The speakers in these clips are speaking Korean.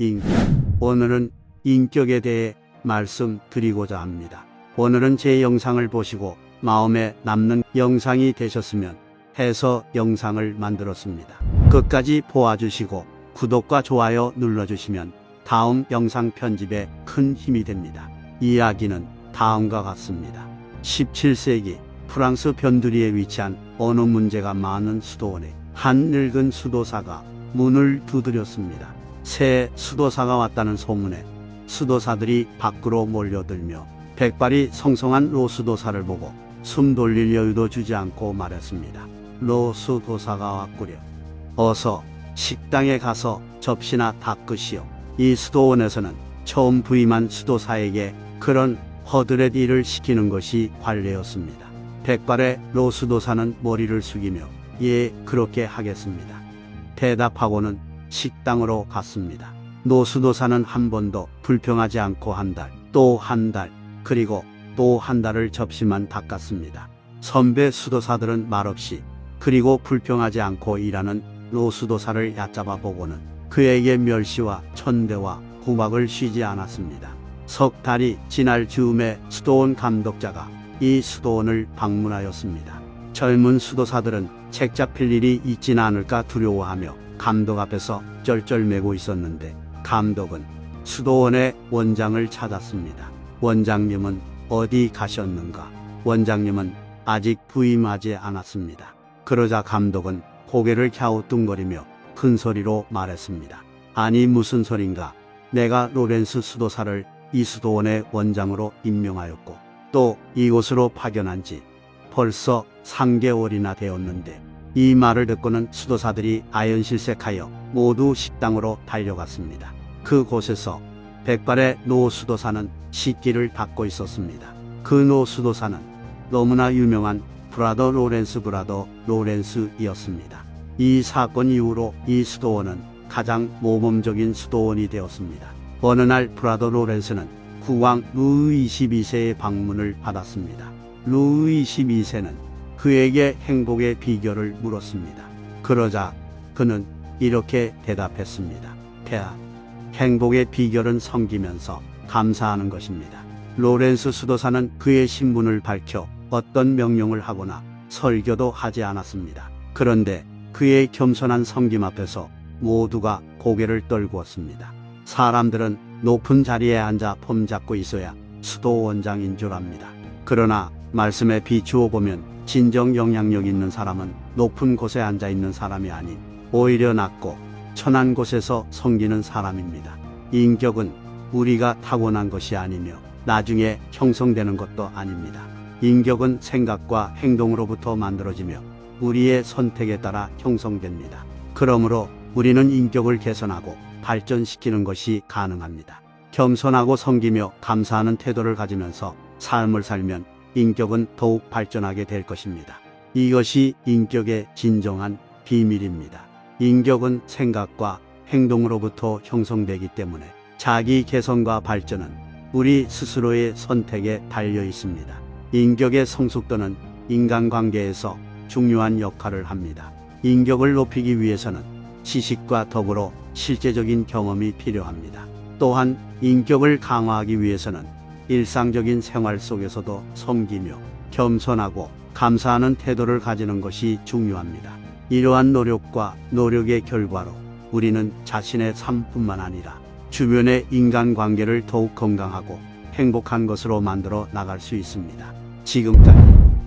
인격. 오늘은 인격에 대해 말씀드리고자 합니다. 오늘은 제 영상을 보시고 마음에 남는 영상이 되셨으면 해서 영상을 만들었습니다. 끝까지 보아주시고 구독과 좋아요 눌러주시면 다음 영상 편집에 큰 힘이 됩니다. 이야기는 다음과 같습니다. 17세기 프랑스 변두리에 위치한 어느 문제가 많은 수도원에 한 늙은 수도사가 문을 두드렸습니다. 새 수도사가 왔다는 소문에 수도사들이 밖으로 몰려들며 백발이 성성한 로 수도사를 보고 숨 돌릴 여유도 주지 않고 말했습니다. 로 수도사가 왔구려. 어서 식당에 가서 접시나 닦으시오. 이 수도원에서는 처음 부임한 수도사에게 그런 허드렛 일을 시키는 것이 관례였습니다. 백발의 로 수도사는 머리를 숙이며 예 그렇게 하겠습니다. 대답하고는 식당으로 갔습니다. 노수도사는 한 번도 불평하지 않고 한 달, 또 한 달, 그리고 또 한 달을 접시만 닦았습니다. 선배 수도사들은 말없이 그리고 불평하지 않고 일하는 노수도사를 얕잡아 보고는 그에게 멸시와 천대와 구박을 쉬지 않았습니다. 석 달이 지날 즈음에 수도원 감독자가 이 수도원을 방문하였습니다. 젊은 수도사들은 책 잡힐 일이 있지는 않을까 두려워하며 감독 앞에서 쩔쩔매고 있었는데 감독은 수도원의 원장을 찾았습니다. 원장님은 어디 가셨는가? 원장님은 아직 부임하지 않았습니다. 그러자 감독은 고개를 갸우뚱거리며 큰 소리로 말했습니다. 아니 무슨 소린가? 내가 로렌스 수도사를 이 수도원의 원장으로 임명하였고 또 이곳으로 파견한 지 벌써 3개월이나 되었는데 이 말을 듣고는 수도사들이 아연실색하여 모두 식당으로 달려갔습니다. 그곳에서 백발의 노수도사는 식기를 닦고 있었습니다. 그 노수도사는 너무나 유명한 브라더 로렌스 브라더 로렌스이었습니다. 이 사건 이후로 이 수도원은 가장 모범적인 수도원이 되었습니다. 어느 날 브라더 로렌스는 국왕 루이 22세의 방문을 받았습니다. 루이 22세는 그에게 행복의 비결을 물었습니다. 그러자 그는 이렇게 대답했습니다. 폐하, 행복의 비결은 섬기면서 감사하는 것입니다. 로렌스 수도사는 그의 신분을 밝혀 어떤 명령을 하거나 설교도 하지 않았습니다. 그런데 그의 겸손한 섬김 앞에서 모두가 고개를 떨구었습니다. 사람들은 높은 자리에 앉아 폼 잡고 있어야 수도 원장인 줄 압니다. 그러나 말씀에 비추어 보면 진정 영향력 있는 사람은 높은 곳에 앉아 있는 사람이 아닌 오히려 낮고 천한 곳에서 섬기는 사람입니다. 인격은 우리가 타고난 것이 아니며 나중에 형성되는 것도 아닙니다. 인격은 생각과 행동으로부터 만들어지며 우리의 선택에 따라 형성됩니다. 그러므로 우리는 인격을 개선하고 발전시키는 것이 가능합니다. 겸손하고 섬기며 감사하는 태도를 가지면서 삶을 살면 인격은 더욱 발전하게 될 것입니다. 이것이 인격의 진정한 비밀입니다. 인격은 생각과 행동으로부터 형성되기 때문에 자기 개선과 발전은 우리 스스로의 선택에 달려 있습니다. 인격의 성숙도는 인간관계에서 중요한 역할을 합니다. 인격을 높이기 위해서는 지식과 더불어 실제적인 경험이 필요합니다. 또한 인격을 강화하기 위해서는 일상적인 생활 속에서도 섬기며 겸손하고 감사하는 태도를 가지는 것이 중요합니다. 이러한 노력과 노력의 결과로 우리는 자신의 삶뿐만 아니라 주변의 인간관계를 더욱 건강하고 행복한 것으로 만들어 나갈 수 있습니다. 지금까지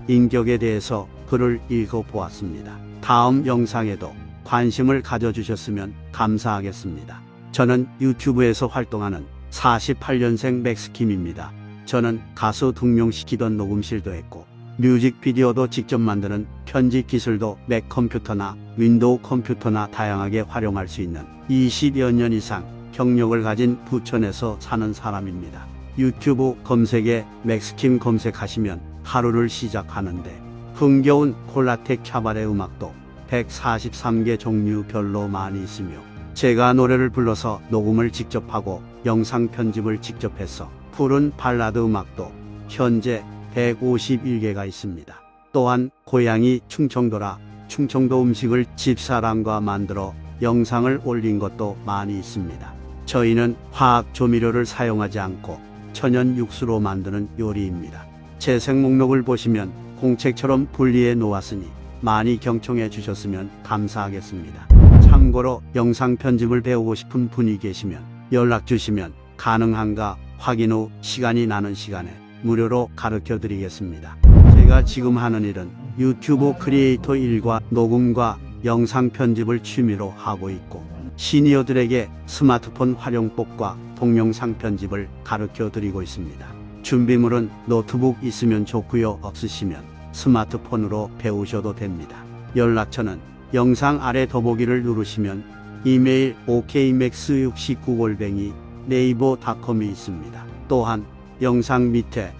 인격에 대해서 글을 읽어보았습니다. 다음 영상에도 관심을 가져주셨으면 감사하겠습니다. 저는 유튜브에서 활동하는 48년생 맥스킴입니다. 저는 가수 등용시키던 녹음실도 했고 뮤직비디오도 직접 만드는 편집 기술도 맥 컴퓨터나 윈도우 컴퓨터나 다양하게 활용할 수 있는 20여 년 이상 경력을 가진 부천에서 사는 사람입니다. 유튜브 검색에 맥스킴 검색하시면 하루를 시작하는데 흥겨운 콜라텍 캬바레 음악도 143개 종류별로 많이 있으며 제가 노래를 불러서 녹음을 직접 하고 영상 편집을 직접 해서 푸른 발라드 음악도 현재 151개가 있습니다. 또한 고향이 충청도라 충청도 음식을 집사람과 만들어 영상을 올린 것도 많이 있습니다. 저희는 화학 조미료를 사용하지 않고 천연 육수로 만드는 요리입니다. 재생 목록을 보시면 공책처럼 분리해 놓았으니 많이 경청해 주셨으면 감사하겠습니다. 참고로 영상 편집을 배우고 싶은 분이 계시면 연락 주시면 가능한가 확인 후 시간이 나는 시간에 무료로 가르쳐 드리겠습니다. 제가 지금 하는 일은 유튜브 크리에이터 일과 녹음과 영상 편집을 취미로 하고 있고 시니어들에게 스마트폰 활용법과 동영상 편집을 가르쳐 드리고 있습니다. 준비물은 노트북 있으면 좋고요. 없으시면 스마트폰으로 배우셔도 됩니다. 연락처는 영상 아래 더보기를 누르시면 이메일 okmax69골뱅이 네이버 닷컴이 있습니다. 또한 영상 밑에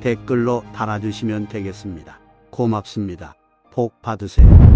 댓글로 달아주시면 되겠습니다. 고맙습니다. 복 받으세요.